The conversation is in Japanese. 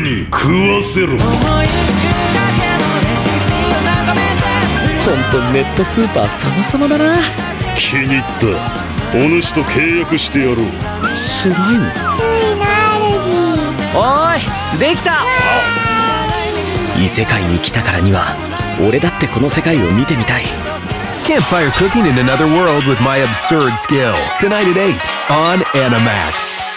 に食わせろ。本当ネットスーパー様々だな。気に入った。お主と契約してやろう。スライムついなおーいできた。異世界に来たからには俺だってこの世界を見てみたい。Campfire cooking in another world with my absurd skill. Tonight at 8 on Animax.